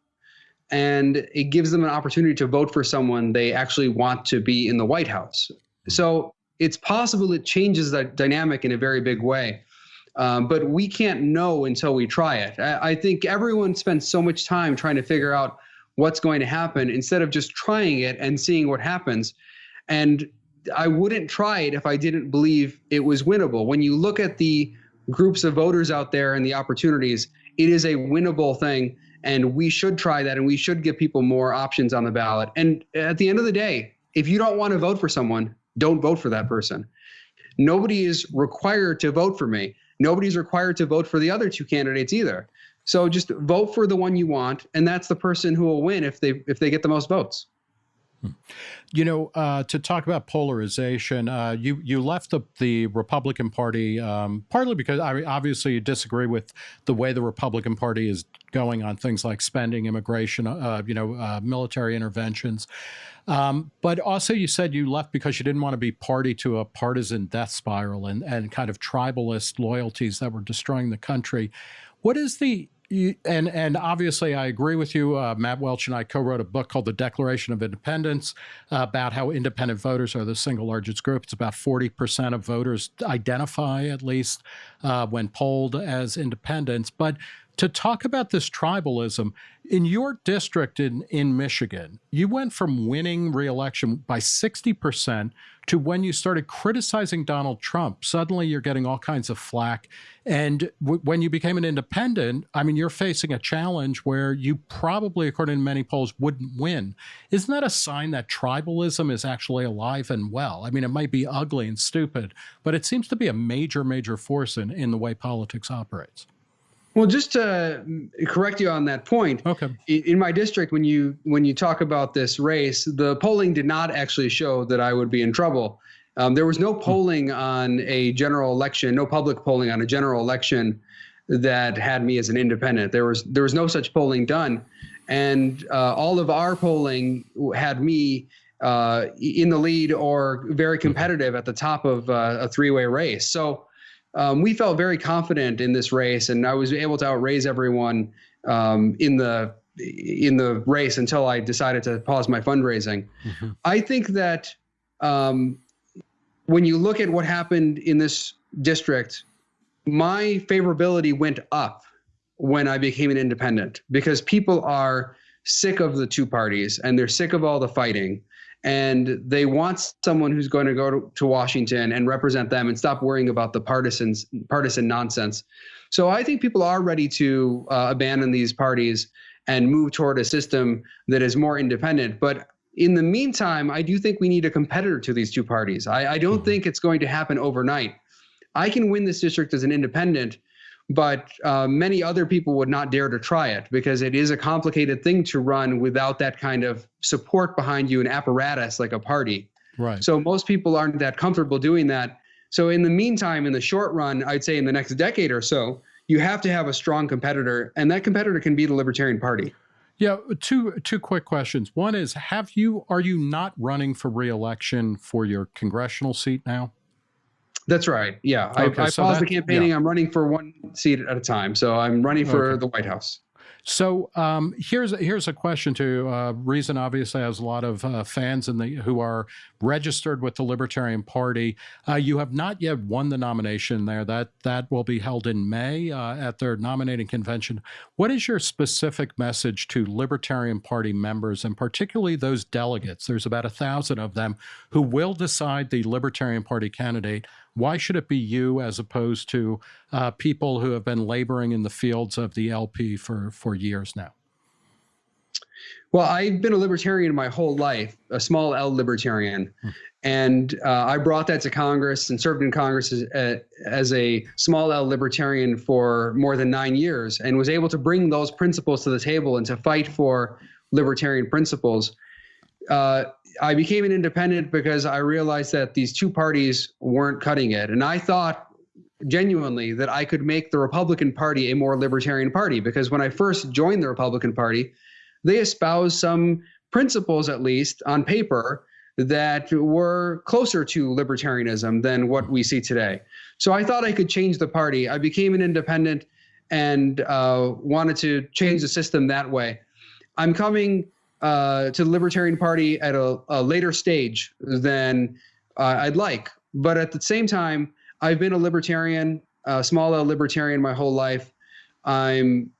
And it gives them an opportunity to vote for someone they actually want to be in the White House. So it's possible it changes that dynamic in a very big way. Um, but we can't know until we try it. I, I think everyone spends so much time trying to figure out what's going to happen instead of just trying it and seeing what happens. And I wouldn't try it if I didn't believe it was winnable. When you look at the groups of voters out there and the opportunities, it is a winnable thing. And we should try that and we should give people more options on the ballot. And at the end of the day, if you don't want to vote for someone, don't vote for that person. Nobody is required to vote for me. Nobody's required to vote for the other two candidates either. So just vote for the one you want, and that's the person who will win if they if they get the most votes. You know, uh, to talk about polarization, uh, you you left the the Republican Party um, partly because I obviously you disagree with the way the Republican Party is going on things like spending, immigration, uh, you know, uh, military interventions. Um, but also, you said you left because you didn't want to be party to a partisan death spiral and and kind of tribalist loyalties that were destroying the country. What is the you- and and obviously I agree with you. Uh, Matt Welch and I co-wrote a book called The Declaration of Independents uh, about how independent voters are the single largest group. It's about forty percent of voters identify at least uh, when polled as independents. But to talk about this tribalism in your district in in Michigan, you went from winning reelection by sixty percent to when you started criticizing Donald Trump, suddenly you're getting all kinds of flack. And when you became an independent, I mean, you're facing a challenge where you probably, according to many polls, wouldn't win. Isn't that a sign that tribalism is actually alive and well? I mean, it might be ugly and stupid, but it seems to be a major, major force in, in the way politics operates. Well, just to mm, correct you on that point, Okay. in my district, when you when you talk about this race, the polling did not actually show that I would be in trouble. Um, there was no polling on a general election, no public polling on a general election that had me as an independent. There was there was no such polling done, and uh, all of our polling had me uh, in the lead or very competitive at the top of uh, a three-way race. So um, we felt very confident in this race, and I was able to outraise everyone um, in the in the race until I decided to pause my fundraising. I think that um, when you look at what happened in this district, my favorability went up when I became an independent because people are sick of the two parties and they're sick of all the fighting and they want someone who's going to go to, to Washington and represent them and stop worrying about the partisans partisan nonsense. So I think people are ready to uh, abandon these parties and move toward a system that is more independent. But in the meantime, I do think we need a competitor to these two parties. I, I don't think it's going to happen overnight. I can win this district as an independent, but uh, many other people would not dare to try it because it is a complicated thing to run without that kind of support behind you, and apparatus like a party. Right. So most people aren't that comfortable doing that. So in the meantime, in the short run, I'd say in the next decade or so, you have to have a strong competitor, and that competitor can be the Libertarian Party. Yeah, two two quick questions. One is, have you are you not running for reelection for your congressional seat now? That's right. Yeah, Okay, I, I so paused the campaigning. yeah. I'm running for one seat at a time. So I'm running for Okay. the White House. So um, here's here's a question to uh, Reason. Obviously, has a lot of uh, fans in the who are registered with the Libertarian Party. Uh, you have not yet won the nomination there. That that will be held in May uh, at their nominating convention. What is your specific message to Libertarian Party members, and particularly those delegates? There's about a thousand of them who will decide the Libertarian Party candidate. Why should it be you as opposed to uh, people who have been laboring in the fields of the LP for, for years now? Well, I've been a libertarian my whole life, a small L libertarian. And uh, I brought that to Congress and served in Congress as, uh, as a small L libertarian for more than nine years and was able to bring those principles to the table and to fight for libertarian principles. Uh, I became an independent because I realized that these two parties weren't cutting it. And I thought genuinely that I could make the Republican Party a more libertarian party because when I first joined the Republican Party, they espoused some principles, at least on paper, that were closer to libertarianism than what we see today. So I thought I could change the party. I became an independent and uh, wanted to change the system that way. I'm coming uh, to the Libertarian Party at a, a later stage than uh, I'd like. But at the same time, I've been a libertarian, a small L libertarian my whole life. I'm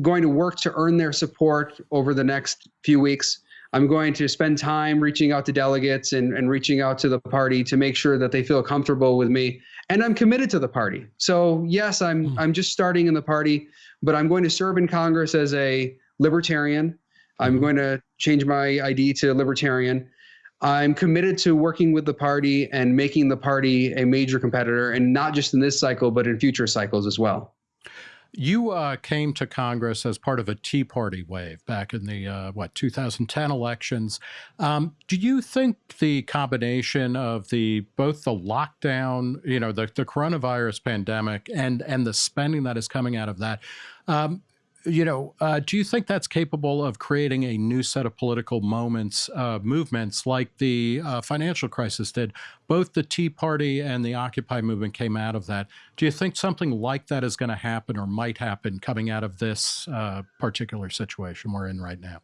going to work to earn their support over the next few weeks. I'm going to spend time reaching out to delegates and, and reaching out to the party to make sure that they feel comfortable with me. And I'm committed to the party. So yes, I'm I'm just starting in the party, but I'm going to serve in Congress as a libertarian. I'm going to change my ID to libertarian. I'm committed to working with the party and making the party a major competitor, and not just in this cycle, but in future cycles as well. You uh, came to Congress as part of a Tea Party wave back in the uh, what 2010 elections. Um, do you think the combination of the both the lockdown, you know, the, the coronavirus pandemic, and and the spending that is coming out of that, um, you know, uh, do you think that's capable of creating a new set of political moments, uh, movements like the uh, financial crisis did? Both the Tea Party and the Occupy movement came out of that. Do you think something like that is going to happen or might happen coming out of this uh, particular situation we're in right now?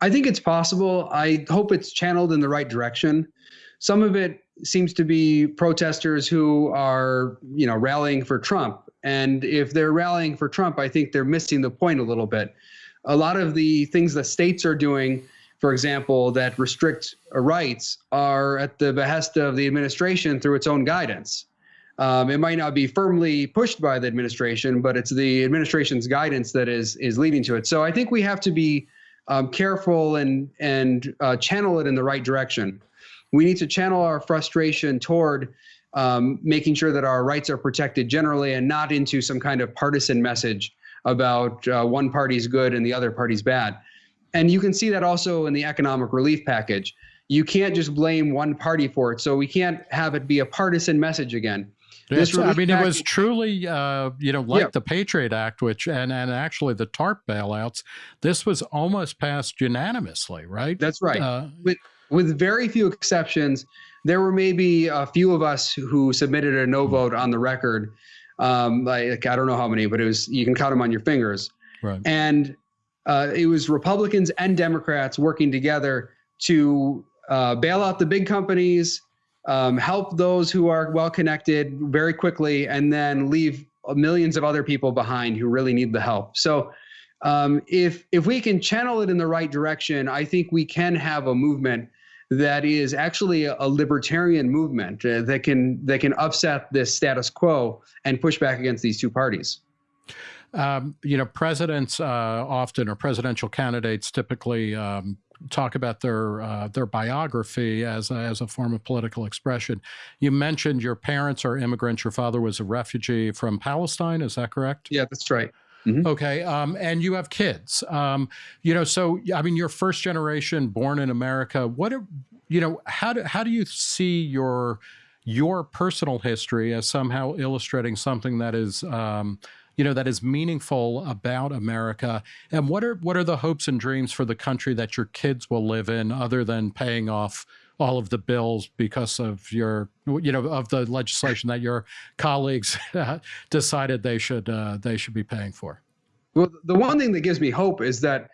I think it's possible. I hope it's channeled in the right direction. Some of it seems to be protesters who are, you know, rallying for Trump. And if they're rallying for Trump, I think they're missing the point a little bit. A lot of the things that states are doing, for example, that restrict rights are at the behest of the administration through its own guidance. Um, it might not be firmly pushed by the administration, but it's the administration's guidance that is is leading to it. So I think we have to be um, careful and and uh, channel it in the right direction. We need to channel our frustration toward um, making sure that our rights are protected generally, and not into some kind of partisan message about uh, one party's good and the other party's bad. And you can see that also in the economic relief package. You can't just blame one party for it. So we can't have it be a partisan message again. This I mean, it was truly, uh, you know, like Yeah. the Patriot Act, which and and actually the TARP bailouts. This was almost passed unanimously, right? That's right. Uh, with with very few exceptions, there were maybe a few of us who submitted a no vote on the record. Um, like I don't know how many, but it was you can count them on your fingers. right. And uh, it was Republicans and Democrats working together to uh, bail out the big companies, um, help those who are well connected very quickly, and then leave millions of other people behind who really need the help. So. Um, if if we can channel it in the right direction, I think we can have a movement that is actually a, a libertarian movement uh, that can that can upset this status quo and push back against these two parties. Um, you know, presidents uh, often or presidential candidates typically um, talk about their uh, their biography as a, as a form of political expression. You mentioned your parents are immigrants. Your father was a refugee from Palestine. Is that correct? Yeah, that's right. Mm-hmm. Okay, um, and you have kids. Um, you know, so I mean, you're first generation, born in America. What, you know, how do how do you see your your personal history as somehow illustrating something that is um, you know that is meaningful about America and what are what are the hopes and dreams for the country that your kids will live in other than paying off all of the bills because of your you know of the legislation that your colleagues decided they should uh, they should be paying for well the one thing that gives me hope is that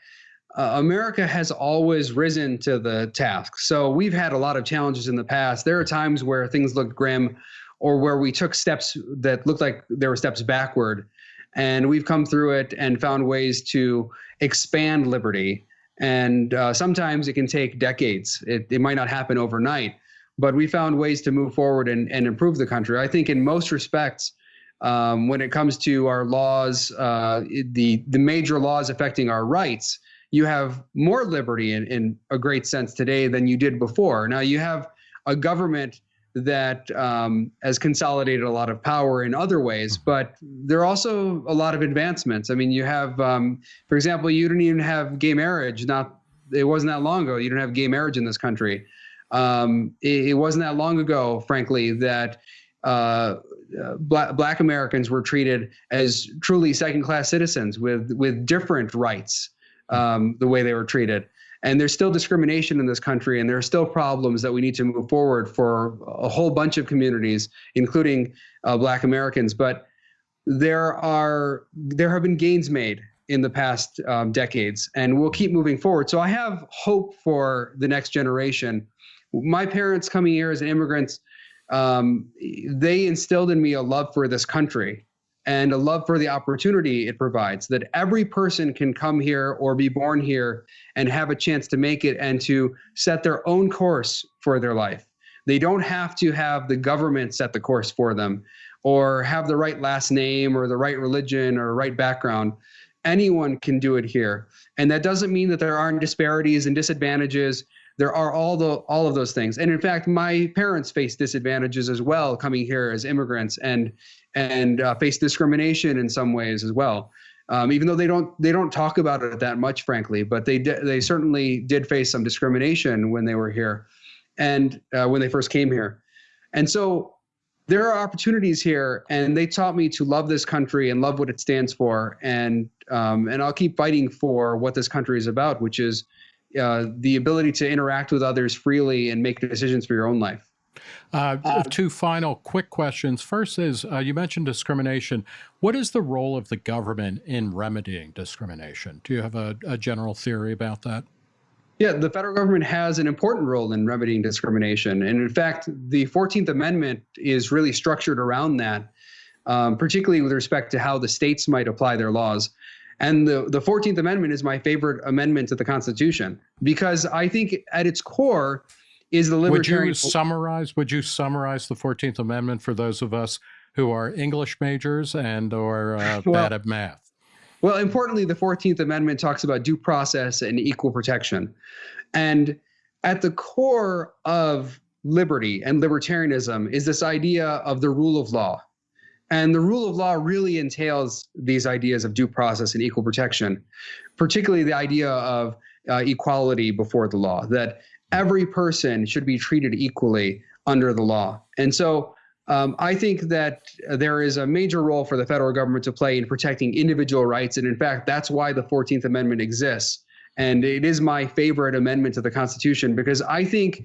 uh, America has always risen to the task. So we've had a lot of challenges in the past. There are times where things looked grim or where we took steps that looked like there were steps backward. And we've come through it and found ways to expand liberty. And uh, sometimes it can take decades. It, it might not happen overnight, but we found ways to move forward and, and improve the country. I think in most respects, um, when it comes to our laws, uh, the the major laws affecting our rights, you have more liberty in, in a great sense today than you did before. Now you have a government that um, has consolidated a lot of power in other ways, mm-hmm. but there are also a lot of advancements. I mean, you have, um, for example, you didn't even have gay marriage. Not it wasn't that long ago. You didn't have gay marriage in this country. Um, it, it, wasn't that long ago, frankly, that uh, uh, black, black Americans were treated as truly second-class citizens with with different rights. Um, the way they were treated. And there's still discrimination in this country, and there are still problems that we need to move forward for a whole bunch of communities, including uh, Black Americans. But there are there have been gains made in the past um, decades, and we'll keep moving forward. So I have hope for the next generation. My parents coming here as immigrants, um, they instilled in me a love for this country and a love for the opportunity it provides that every person can come here or be born here and have a chance to make it and to set their own course for their life. They don't have to have the government set the course for them or have the right last name or the right religion or right background. Anyone can do it here. And that doesn't mean that there aren't disparities and disadvantages there are all the all of those things and in fact my parents faced disadvantages as well coming here as immigrants and and uh, face discrimination in some ways as well. Um, even though they don't they don't talk about it that much, frankly, but they they certainly did face some discrimination when they were here, and uh, when they first came here, and so there are opportunities here, and they taught me to love this country and love what it stands for, and um, and I'll keep fighting for what this country is about, which is uh, the ability to interact with others freely and make decisions for your own life. Uh, uh, two final quick questions. First is uh, you mentioned discrimination. What is the role of the government in remedying discrimination? Do you have a, a general theory about that? Yeah, the federal government has an important role in remedying discrimination. And in fact, the 14th Amendment is really structured around that, um, particularly with respect to how the states might apply their laws. And the, the 14th Amendment is my favorite amendment to the Constitution because I think at its core, is the libertarian. Would you summarize? Would you summarize the Fourteenth Amendment for those of us who are English majors and or uh, well, bad at math? Well, importantly, the Fourteenth Amendment talks about due process and equal protection, and at the core of liberty and libertarianism is this idea of the rule of law. And the rule of law really entails these ideas of due process and equal protection, particularly the idea of uh, equality before the law, that every person should be treated equally under the law. And so um, I think that there is a major role for the federal government to play in protecting individual rights. And in fact, that's why the 14th Amendment exists. And it is my favorite amendment to the Constitution because I think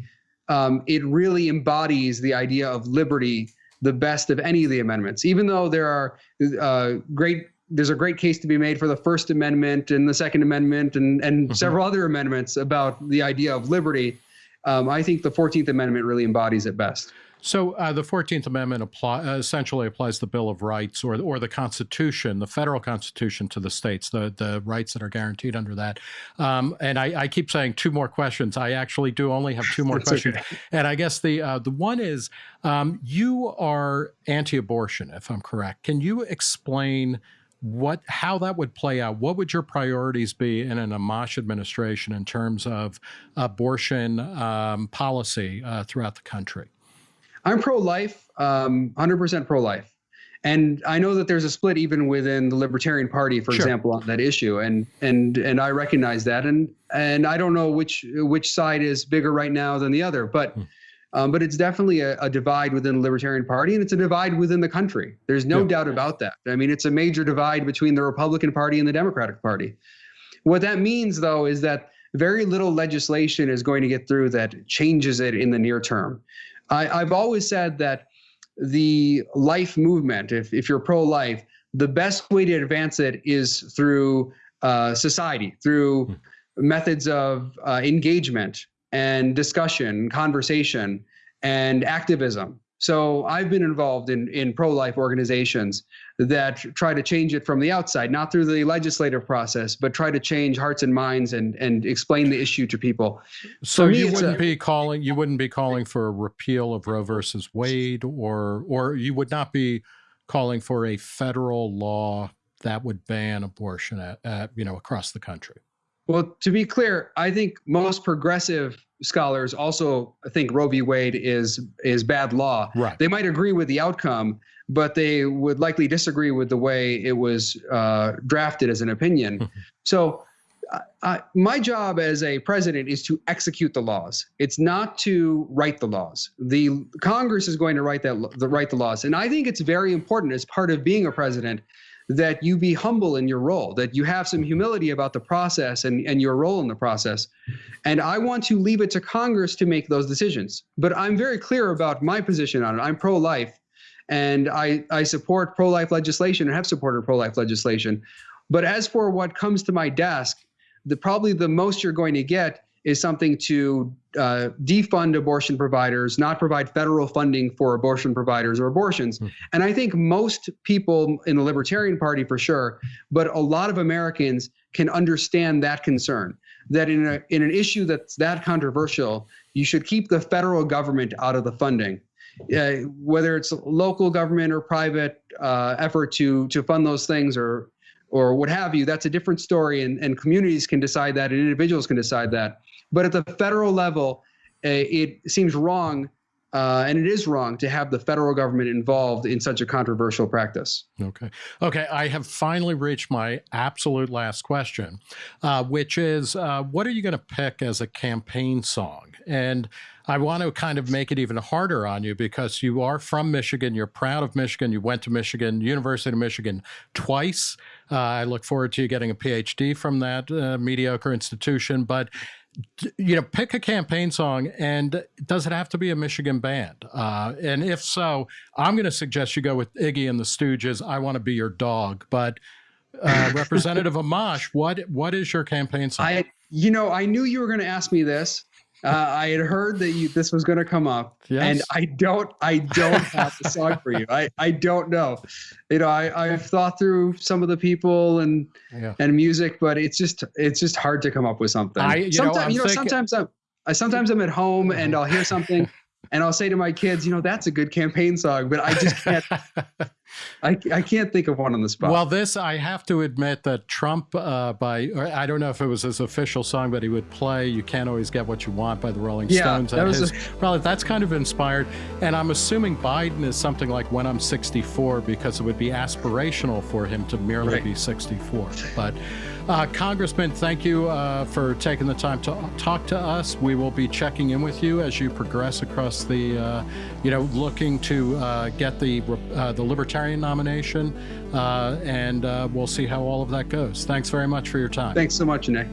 um, it really embodies the idea of liberty the best of any of the amendments, even though there are uh, great there's a great case to be made for the First Amendment and the Second Amendment and, and mm-hmm. several other amendments about the idea of liberty. Um, I think the 14th Amendment really embodies it best. So uh, the 14th Amendment apply, uh, essentially applies the Bill of Rights or, or the Constitution, the federal Constitution to the states, the, the rights that are guaranteed under that. Um, and I, I, keep saying two more questions. I actually do only have two more questions. Okay. And I guess the, uh, the one is um, you are anti-abortion, if I'm correct. Can you explain what how that would play out. What would your priorities be in an Amash administration in terms of abortion um, policy uh, throughout the country? I'm pro-life, um, 100% pro-life. And I know that there's a split even within the Libertarian Party, for sure. example, on that issue, and and and I recognize that, and and I don't know which which side is bigger right now than the other, but. Hmm. Um, but it's definitely a, a, divide within the Libertarian Party, and it's a divide within the country. There's no yeah. doubt about that. I mean, it's a major divide between the Republican Party and the Democratic Party. What that means, though, is that very little legislation is going to get through that changes it in the near term. I, I've always said that the life movement, if, if you're pro life, the best way to advance it is through uh, society, through hmm. methods of uh, engagement and discussion, conversation, and activism. So I've been involved in, in pro-life organizations that try to change it from the outside, not through the legislative process, but try to change hearts and minds and, and explain the issue to people. So me, you wouldn't a, be calling you wouldn't be calling for a repeal of Roe versus Wade, or or you would not be calling for a federal law that would ban abortion at, at you know across the country. Well, to be clear, I think most progressive scholars also think Roe v. Wade is is bad law. Right. They might agree with the outcome, but they would likely disagree with the way it was uh, drafted as an opinion. so, uh, my job as a president is to execute the laws. It's not to write the laws. The Congress is going to write that the write the laws, and I think it's very important as part of being a president that you be humble in your role, that you have some humility about the process and, and your role in the process. And I want to leave it to Congress to make those decisions. But I'm very clear about my position on it. I'm pro life and I, I support pro life legislation and have supported pro life legislation. But as for what comes to my desk, the probably the most you're going to get is something to uh, defund abortion providers, not provide federal funding for abortion providers or abortions. Mm. And I think most people in the Libertarian Party, for sure, but a lot of Americans can understand that concern. That in, a, in an issue that's that controversial, you should keep the federal government out of the funding. Uh, whether it's local government or private uh, effort to to fund those things or or what have you, that's a different story, and, and communities can decide that, and individuals can decide that. But at the federal level, uh, it seems wrong, uh, and it is wrong to have the federal government involved in such a controversial practice. Okay. Okay. I have finally reached my absolute last question, uh, which is uh, what are you going to pick as a campaign song? And I want to kind of make it even harder on you because you are from Michigan. You're proud of Michigan. You went to Michigan, University of Michigan twice. Uh, I look forward to you getting a PhD from that uh, mediocre institution. But you know, pick a campaign song, and does it have to be a Michigan band? Uh, and if so, I'm going to suggest you go with Iggy and the Stooges. I want to be your dog, but uh, Representative Amash, what what is your campaign song? I, you know, I knew you were going to ask me this, uh, I had heard that you, this was going to come up, yes. and I don't, I don't have the song for you. I, I don't know. You know, I, I've thought through some of the people and yeah. and music, but it's just, it's just hard to come up with something. I, you sometimes, know, you know, thinking, sometimes I'm, I, sometimes I'm at home and I'll hear something and I'll say to my kids, you know, that's a good campaign song, but I just can't. I, I can't think of one on the spot. Well, this I have to admit that Trump uh, by I don't know if it was his official song, but he would play "You Can't Always Get What You Want" by the Rolling yeah, Stones. That was his, a... probably that's kind of inspired. And I'm assuming Biden is something like "When I'm 64" because it would be aspirational for him to merely right. be 64. But. Uh, Congressman, thank you uh, for taking the time to talk to us. We will be checking in with you as you progress across the, uh, you know, looking to uh, get the uh, the Libertarian nomination, uh, and we'll see how all of that goes. Thanks very much for your time. Thanks so much, Nick.